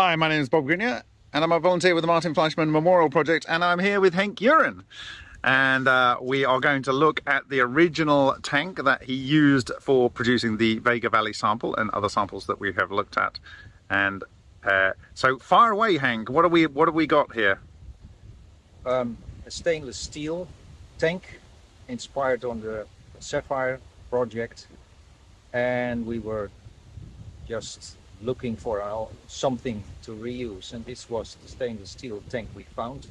Hi, my name is Bob Greenyer, and I'm a volunteer with the Martin Fleischmann Memorial Project, and I'm here with Henk Uren. And uh, we are going to look at the original tank that he used for producing the Vega Valley sample and other samples that we have looked at. And uh, so, far away, Hank. What are we? What have we got here? Um, a stainless steel tank, inspired on the SAFIRE project, and we were just looking for something to reuse and this was the stainless steel tank we found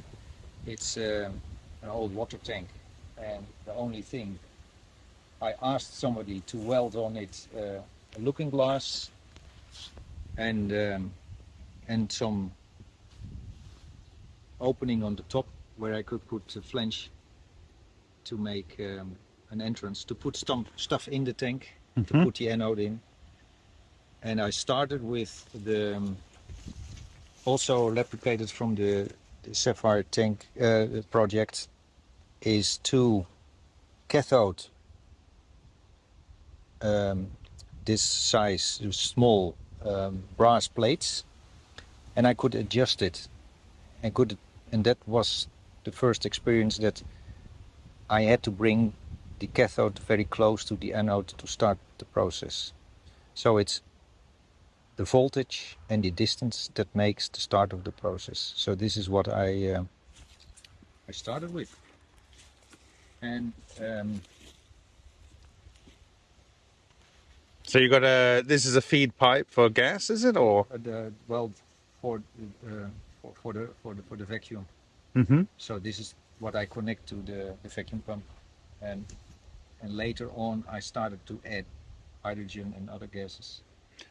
it's um, an old water tank and the only thing I asked somebody to weld on it uh, a looking glass and um, and some opening on the top where I could put a flange to make um, an entrance to put stuff in the tank mm -hmm. to mm-hmm. put the anode in and I started with the um, also replicated from the, the SAFIRE tank uh, project is two cathode. Um, this size small um, brass plates. And I could adjust it. And could and that was the first experience that I had to bring the cathode very close to the anode to start the process. So it's the voltage and the distance that makes the start of the process. So this is what I uh, I started with. And um, so you got a this is a feed pipe for gas, is it or? Uh, the, well, for, uh, for for the for the for the vacuum. Mm -hmm. So this is what I connect to the, the vacuum pump, and and later on I started to add hydrogen and other gases.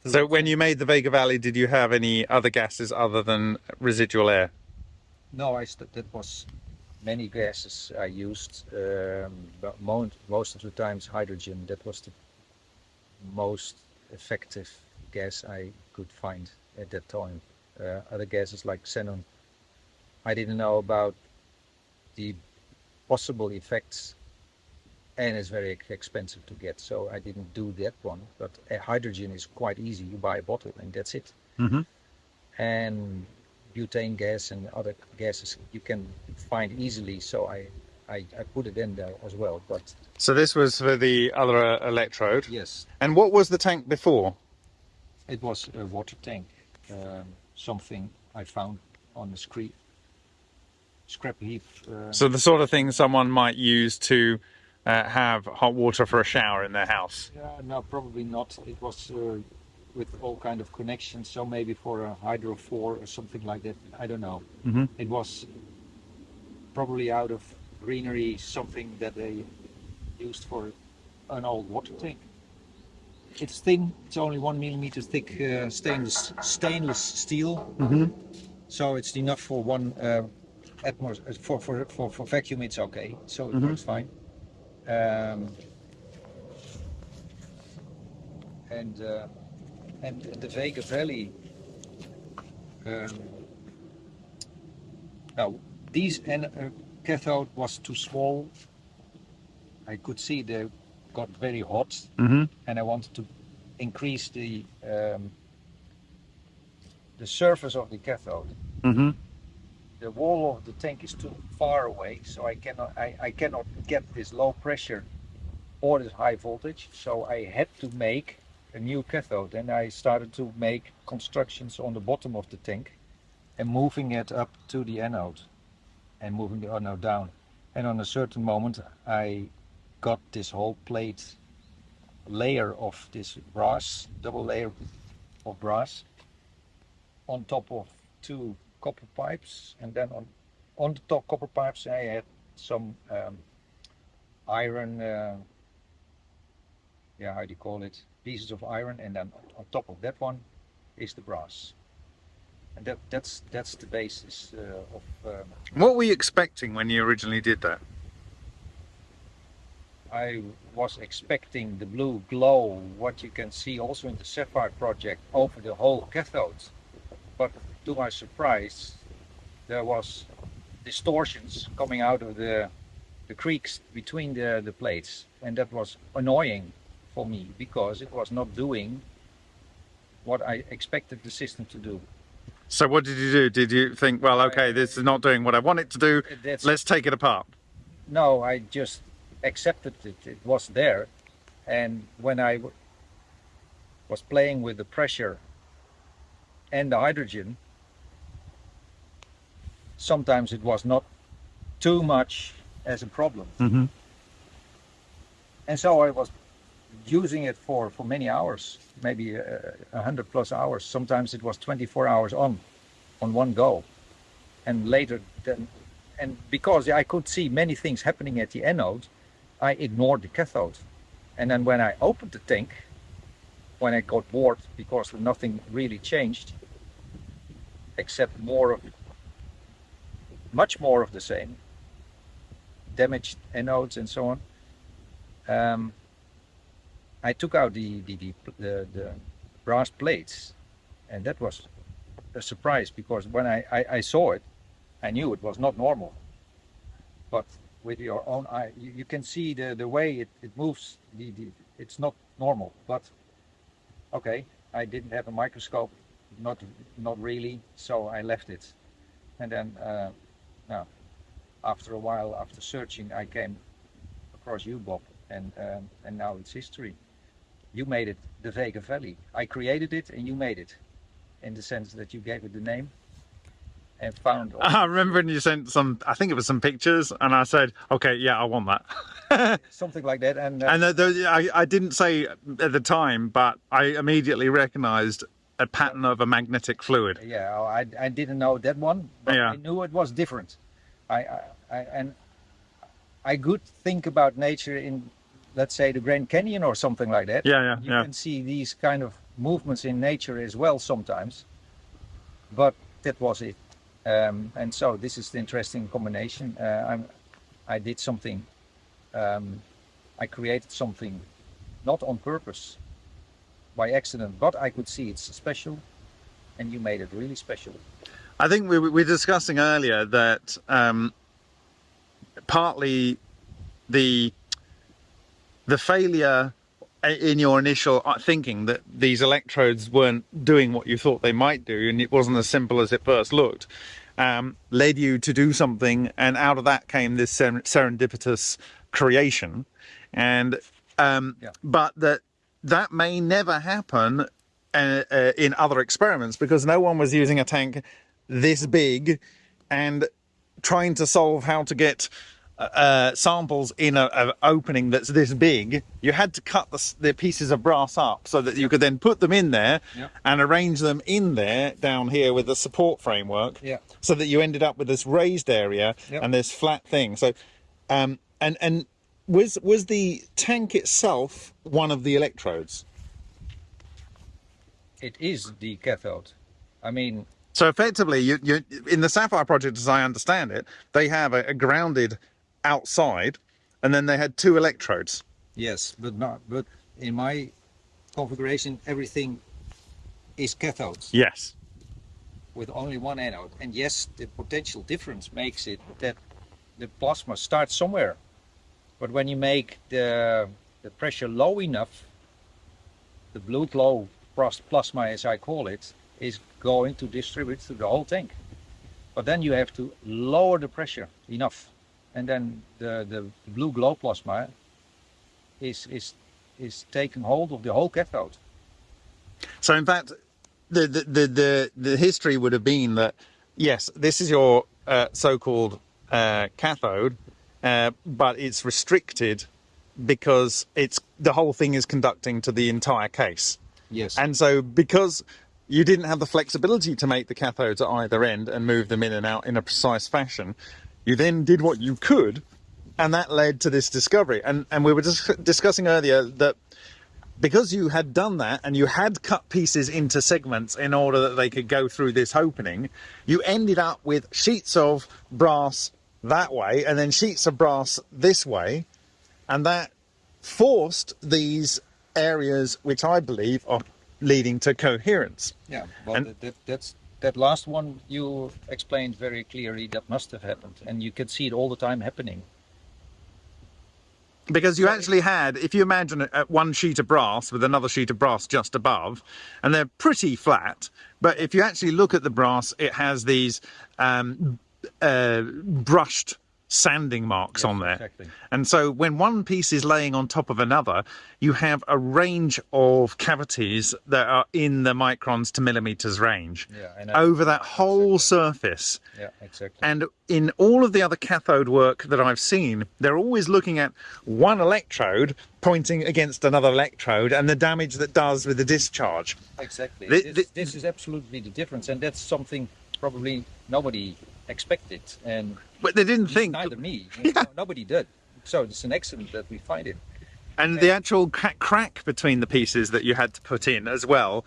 So when you made the Vega Valley, did you have any other gases other than residual air? No, I that was many gases I used, um, but most, most of the times hydrogen. That was the most effective gas I could find at that time. Uh, other gases like xenon, I didn't know about the possible effects and it's very expensive to get so I didn't do that one but hydrogen is quite easy you buy a bottle and that's it. Mm -hmm. and butane gas and other gases you can find easily so I, I, I put it in there as well but so this was for the other uh, electrode? Yes. And what was the tank before? It was a water tank um, something I found on the scrap scrap heap uh, so the sort of thing someone might use to uh, have hot water for a shower in their house? Yeah, no, probably not. It was uh, with all kind of connections, so maybe for a hydrophore or something like that. I don't know. Mm -hmm. It was probably out of greenery, something that they used for an old water tank. It's thin. It's only one millimeter thick uh, stainless stainless steel. Mm -hmm. So it's enough for one uh, atmosphere. For, for for for vacuum, it's okay. So it mm -hmm. works fine. Um, and uh, and the Vega Valley. Um, now these and uh, cathode was too small. I could see they got very hot, mm -hmm. and I wanted to increase the um, the surface of the cathode. Mm -hmm the wall of the tank is too far away so I cannot I, I cannot get this low pressure or this high voltage. So I had to make a new cathode and I started to make constructions on the bottom of the tank and moving it up to the anode and moving the anode down. And on a certain moment I got this whole plate layer of this brass double layer of brass on top of two copper pipes and then on on the top copper pipes I had some um, iron uh, yeah how do you call it? Pieces of iron and then on top of that one is the brass. And that that's that's the basis uh, of um, what were you expecting when you originally did that? I was expecting the blue glow what you can see also in the SAFIRE project over the whole cathode. But to my surprise, there was distortions coming out of the the creaks between the, the plates and that was annoying for me because it was not doing what I expected the system to do. So what did you do? Did you think, well, okay, this is not doing what I want it to do. That's- Let's take it apart. No, I just accepted it. It was there, and when I w- was playing with the pressure and the hydrogen, sometimes it was not too much as a problem, Mm-hmm. and so I was using it for for many hours, maybe uh, a hundred plus hours. Sometimes it was 24 hours on, on one go, and later then, and because I could see many things happening at the anode, I ignored the cathode, and then when I opened the tank, when I got bored because nothing really changed, except more of, much more of the same, damaged anodes and so on. Um, I took out the the, the the the brass plates, and that was a surprise because when I, I, I saw it, I knew it was not normal. But with your own eye, you, you can see the, the way it, it moves. The, the, it's not normal. But okay, I didn't have a microscope, not not really, so I left it. And then, uh, now, after a while, after searching, I came across you, Bob, and um, and now it's history. You made it the Vega Valley. I created it, and you made it, in the sense that you gave it the name, and found. all- I remember when you sent some, I think it was some pictures, and I said, okay, yeah, I want that. something like that, and, uh, and the, the, I, I didn't say at the time, but I immediately recognized a pattern of a magnetic fluid. yeah, I, I didn't know that one, but Yeah. I knew it was different. I, I, I and I could think about nature in, let's say, the Grand Canyon or something like that. Yeah, yeah, you yeah. can see these kind of movements in nature as well sometimes, but that was it. Um, and so this is the interesting combination. Uh, I'm, I did something. Um, I created something, not on purpose, by accident, but I could see it's special, and you made it really special. I think we we were discussing earlier that um, partly the the failure in your initial uh, thinking that these electrodes weren't doing what you thought they might do, and it wasn't as simple as it first looked, um, led you to do something, and out of that came this serendipitous creation, and um, Yeah. but that that may never happen uh, uh, in other experiments because no one was using a tank this big and trying to solve how to get uh, samples in a, a opening that's this big. You had to cut the, the pieces of brass up so that you could then put them in there Yeah. and arrange them in there down here with the support framework Yeah. so that you ended up with this raised area Yep. and this flat thing. So, um, and and was was the tank itself one of the electrodes? It is the cathode. I mean, So effectively, you, you in the SAFIRE project, as I understand it, they have a, a grounded outside, and then they had two electrodes. yes, but not. But in my configuration, everything is cathodes Yes. with only one anode. And yes, the potential difference makes it that the plasma starts somewhere. But when you make the the pressure low enough, the blue glow plasma, as I call it, is going to distribute to the whole tank. But then you have to lower the pressure enough, and then the, the blue glow plasma is is is taking hold of the whole cathode. So in fact, the the the the, the history would have been that yes, this is your uh, so-called uh, cathode, uh, but it's restricted because it's the whole thing is conducting to the entire case. Yes. And so, because you didn't have the flexibility to make the cathodes at either end and move them in and out in a precise fashion, you then did what you could, and that led to this discovery. And and we were just discussing earlier that because you had done that and you had cut pieces into segments in order that they could go through this opening, you ended up with sheets of brass that way and then sheets of brass this way, and that forced these areas, which I believe are leading to coherence. Yeah, well, And- that, that, that's that last one you explained very clearly. That must have happened, and you can see it all the time happening. because you actually had, if you imagine a, a one sheet of brass with another sheet of brass just above, and they're pretty flat, but if you actually look at the brass, it has these um, uh, brushed sanding marks Yes, on there. exactly. And so when one piece is laying on top of another, you have a range of cavities that are in the microns to millimeters range Yeah, over that whole surface. Yeah, exactly. And in all of the other cathode work that I've seen, they're always looking at one electrode pointing against another electrode and the damage that does with the discharge. Exactly. The- this, the- this is absolutely the difference, and that's something probably nobody expected, and But they didn't think, neither me. know, Nobody did. So it's an accident that we find it. and the actual crack between the pieces that you had to put in as well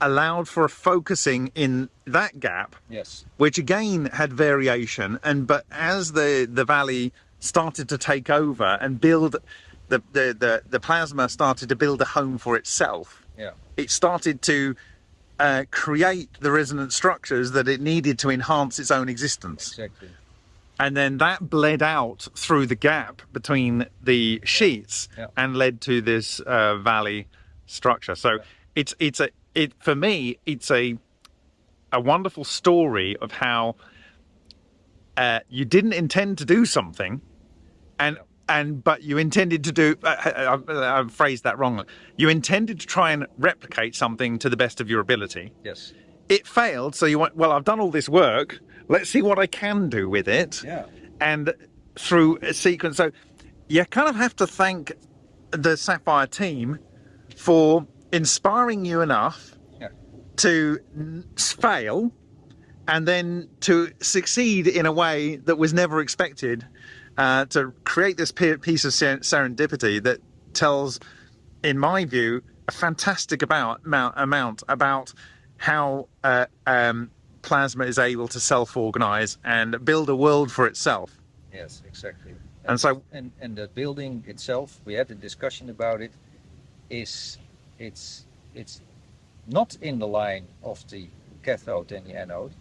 allowed for a focusing in that gap Yes. which again had variation and but as the the valley started to take over and build the the the, the plasma started to build a home for itself Yeah. it started to uh, create the resonant structures that it needed to enhance its own existence Exactly. and then that bled out through the gap between the sheets Yeah. and led to this uh, valley structure so it's it's a it for me it's a a wonderful story of how uh, you didn't intend to do something and and but you intended to do uh, I, I, I phrased that wrong you intended to try and replicate something to the best of your ability Yes. it failed so you went well i've done all this work let's see what i can do with it Yeah. and through a sequence so you kind of have to thank the SAFIRE team for inspiring you enough Yeah. to fail and then to succeed in a way that was never expected uh, to create this piece of serendipity that tells in my view a fantastic about amount, amount about how uh, um, plasma is able to self-organize and build a world for itself Yes. Exactly. And so- and and the building itself, we had a discussion about it. Is it's it's not in the line of the cathode and the anode.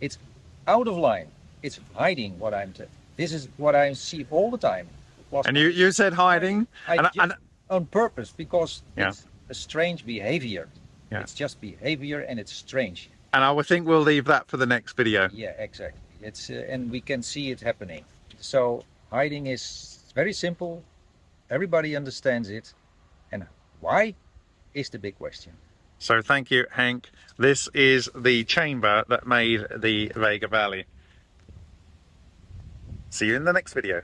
It's out of line. It's hiding what I'm. This is what I see all the time. Was and you, you said hiding I and, and on purpose because Yeah. it's a strange behavior. Yeah. It's just behavior and it's strange. and I think we'll leave that for the next video. Yeah, exactly. It's uh, and we can see it happening. So hiding is very simple. Everybody understands it, and why is the big question. So thank you, Hank. This is the chamber that made the Vega Valley. See you in the next video.